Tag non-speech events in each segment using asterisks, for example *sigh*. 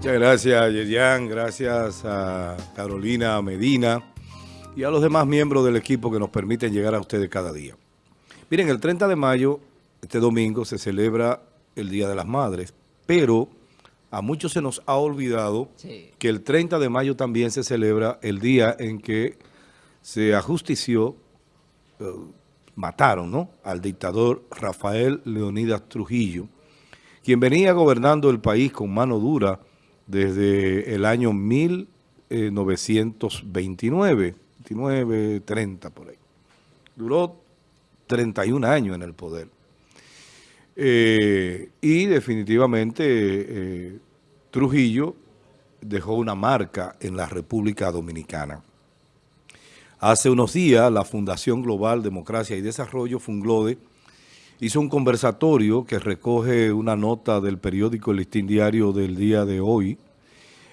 Muchas gracias, Yerian. Gracias a Carolina Medina y a los demás miembros del equipo que nos permiten llegar a ustedes cada día. Miren, el 30 de mayo, este domingo, se celebra el Día de las Madres, pero a muchos se nos ha olvidado sí. que el 30 de mayo también se celebra el día en que se ajustició, eh, mataron ¿no? al dictador Rafael Leonidas Trujillo, quien venía gobernando el país con mano dura desde el año 1929, 29, 30 por ahí. Duró 31 años en el poder. Eh, y definitivamente eh, Trujillo dejó una marca en la República Dominicana. Hace unos días la Fundación Global Democracia y Desarrollo, Funglode, hizo un conversatorio que recoge una nota del periódico El Listín Diario del día de hoy,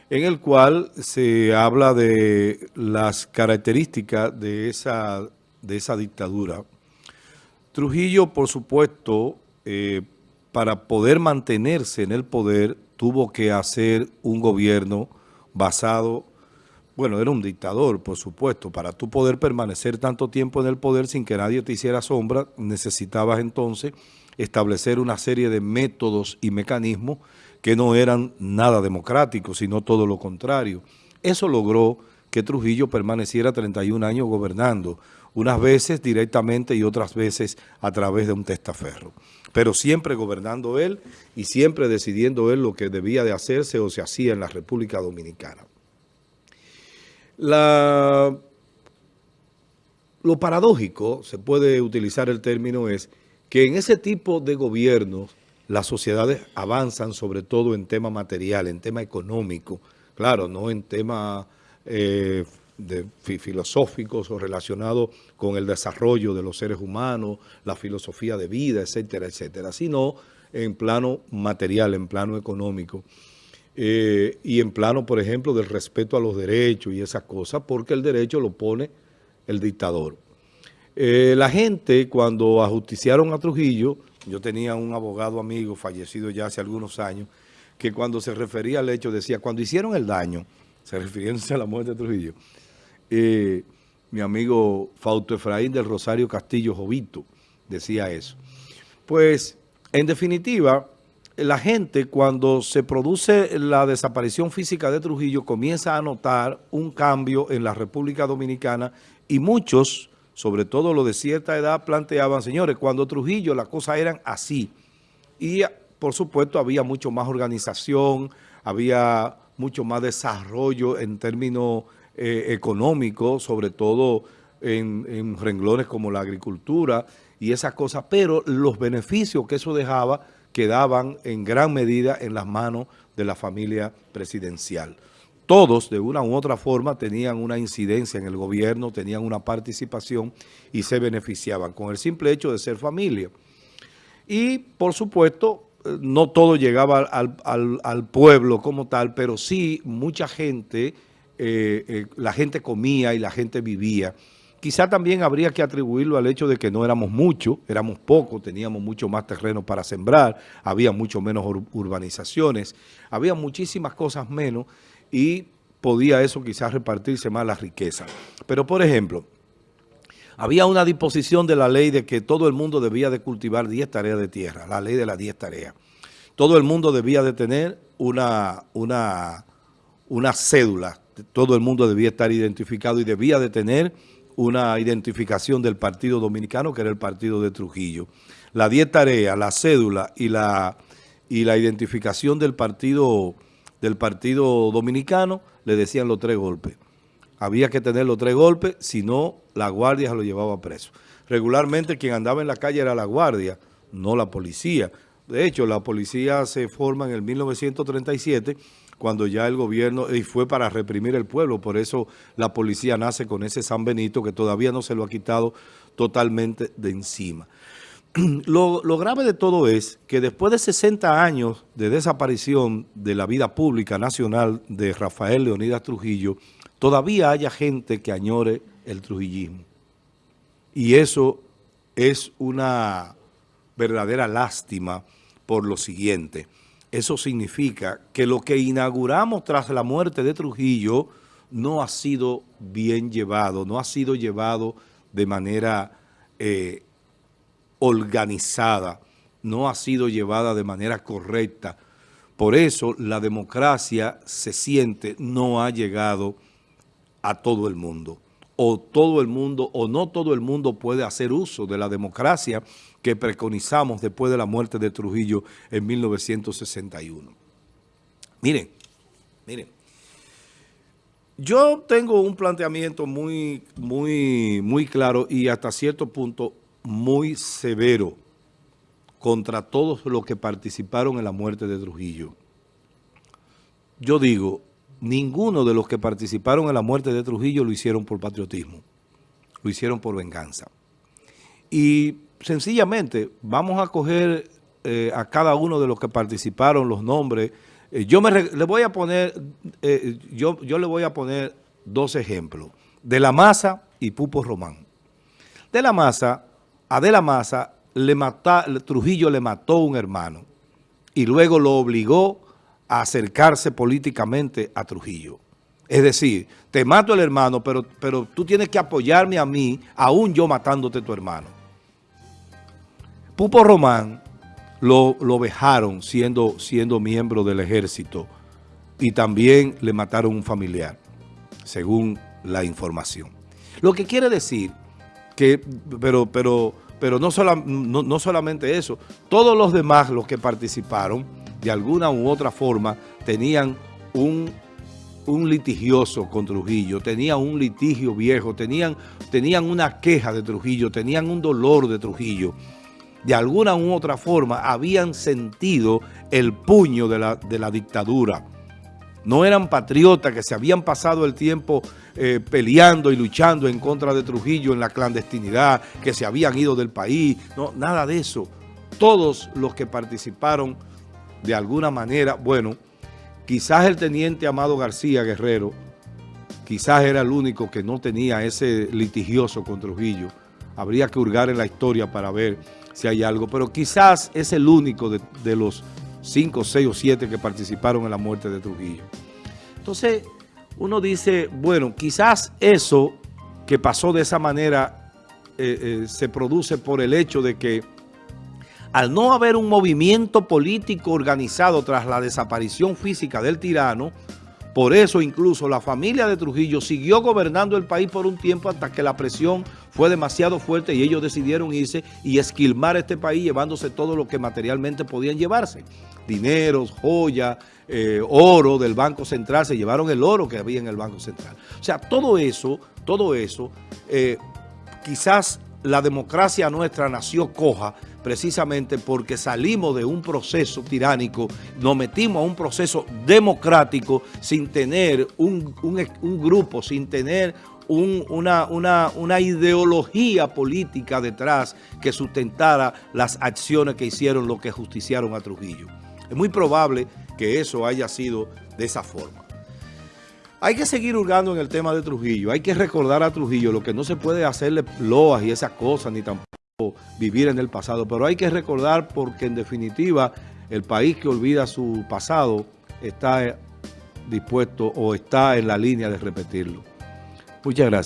en el cual se habla de las características de esa, de esa dictadura. Trujillo, por supuesto, eh, para poder mantenerse en el poder, tuvo que hacer un gobierno basado, bueno, era un dictador, por supuesto, para tú poder permanecer tanto tiempo en el poder sin que nadie te hiciera sombra, necesitabas entonces establecer una serie de métodos y mecanismos que no eran nada democráticos, sino todo lo contrario. Eso logró que Trujillo permaneciera 31 años gobernando, unas veces directamente y otras veces a través de un testaferro. Pero siempre gobernando él y siempre decidiendo él lo que debía de hacerse o se hacía en la República Dominicana. La, lo paradójico, se puede utilizar el término, es que en ese tipo de gobiernos las sociedades avanzan sobre todo en tema material, en tema económico, claro, no en temas eh, filosóficos o relacionados con el desarrollo de los seres humanos, la filosofía de vida, etcétera, etcétera, sino en plano material, en plano económico. Eh, y en plano, por ejemplo, del respeto a los derechos y esas cosas, porque el derecho lo pone el dictador. Eh, la gente, cuando ajusticiaron a Trujillo, yo tenía un abogado amigo fallecido ya hace algunos años, que cuando se refería al hecho decía, cuando hicieron el daño, se *laughs* refiriéndose a la muerte de Trujillo, eh, mi amigo Fausto Efraín del Rosario Castillo Jovito decía eso. Pues, en definitiva, la gente cuando se produce la desaparición física de Trujillo comienza a notar un cambio en la República Dominicana y muchos sobre todo los de cierta edad, planteaban, señores, cuando Trujillo las cosas eran así. Y, por supuesto, había mucho más organización, había mucho más desarrollo en términos eh, económicos, sobre todo en, en renglones como la agricultura y esas cosas, pero los beneficios que eso dejaba quedaban en gran medida en las manos de la familia presidencial todos de una u otra forma tenían una incidencia en el gobierno, tenían una participación y se beneficiaban con el simple hecho de ser familia. Y por supuesto, eh, no todo llegaba al, pueblo como tal, pero sí mucha gente, eh, eh, la gente comía y la gente vivía. Quizá también habría que atribuirlo al hecho de que no éramos muchos, éramos pocos, teníamos mucho más terreno para sembrar, había mucho menos urbanizaciones, había muchísimas cosas menos y podía eso quizás repartirse más la riqueza. Pero, por ejemplo, había una disposición de la ley de que todo el mundo debía de cultivar 10 tareas de tierra, la ley de las 10 tareas. Todo el mundo debía de tener una, una, una cédula, todo el mundo debía estar identificado y debía de tener una identificación del Partido Dominicano, que era el partido de Trujillo. La 10 tareas, la cédula y la, y la identificación del Partido del Partido Dominicano, le decían los tres golpes. Había que tener los tres golpes, si no, la guardia se lo llevaba preso. Regularmente quien andaba en la calle era la guardia, no la policía. De hecho, la policía se forma en el 1937, cuando ya el gobierno, y fue para reprimir el pueblo, por eso la policía nace con ese San Benito que todavía no se lo ha quitado totalmente de encima. *clears throat* Lo, grave de todo es que después de 60 años de desaparición de la vida pública nacional de Rafael Leonidas Trujillo, todavía haya gente que añore el trujillismo. Y eso es una verdadera lástima por lo siguiente. Eso significa que lo que inauguramos tras la muerte de Trujillo no ha sido bien llevado, no ha sido llevado de manera eh, organizada, no ha sido llevada de manera correcta. Por eso la democracia se siente no ha llegado a todo el mundo. O todo el mundo, o no todo el mundo puede hacer uso de la democracia que preconizamos después de la muerte de Trujillo en 1961. Miren, miren, yo tengo un planteamiento muy, muy, muy claro y hasta cierto punto muy severo contra todos los que participaron en la muerte de Trujillo. Yo digo, ninguno de los que participaron en la muerte de Trujillo lo hicieron por patriotismo, lo hicieron por venganza. Y sencillamente vamos a coger eh, a cada uno de los que participaron los nombres. Eh, yo me le voy a poner, eh, yo, yo le voy a poner dos ejemplos, de la Maza y Pupo Román. De la Maza, a De la Maza, le mata, Trujillo le mató a un hermano y luego lo obligó a acercarse políticamente a Trujillo. Es decir, te mato el hermano, pero, pero tú tienes que apoyarme a mí, aún yo matándote tu hermano. Pupo Román lo, lo vejaron siendo, siendo miembro del ejército y también le mataron un familiar, según la información. Lo que quiere decir que, pero, pero, pero no, no solamente eso, todos los demás, los que participaron, de alguna u otra forma tenían un, un litigioso con Trujillo, tenían un litigio viejo, tenían, tenían una queja de Trujillo, tenían un dolor de Trujillo. De alguna u otra forma habían sentido el puño de la, de la dictadura. No eran patriotas que se habían pasado el tiempo eh, peleando y luchando en contra de Trujillo en la clandestinidad, que se habían ido del país. No, nada de eso. Todos los que participaron de alguna manera, bueno, quizás el teniente Amado García Guerrero, quizás era el único que no tenía ese litigioso con Trujillo. Habría que hurgar en la historia para ver si hay algo, pero quizás es el único de, de los cinco, seis o siete que participaron en la muerte de Trujillo. Entonces, uno dice, bueno, quizás eso que pasó de esa manera eh, eh, se produce por el hecho de que al no haber un movimiento político organizado tras la desaparición física del tirano, por eso incluso la familia de Trujillo siguió gobernando el país por un tiempo hasta que la presión fue demasiado fuerte y ellos decidieron irse y esquilmar este país llevándose todo lo que materialmente podían llevarse. Dineros, joyas, eh, oro del Banco Central, se llevaron el oro que había en el Banco Central. O sea, todo eso, todo eso, eh, quizás la democracia nuestra nació coja precisamente porque salimos de un proceso tiránico, nos metimos a un proceso democrático sin tener un, grupo, sin tener una, una, ideología política detrás que sustentara las acciones que hicieron los que justiciaron a Trujillo. Es muy probable que eso haya sido de esa forma. Hay que seguir hurgando en el tema de Trujillo, hay que recordar a Trujillo lo que no se puede hacerle loas y esas cosas, ni tampoco vivir en el pasado, pero hay que recordar porque en definitiva el país que olvida su pasado está dispuesto o está en la línea de repetirlo. Muchas gracias.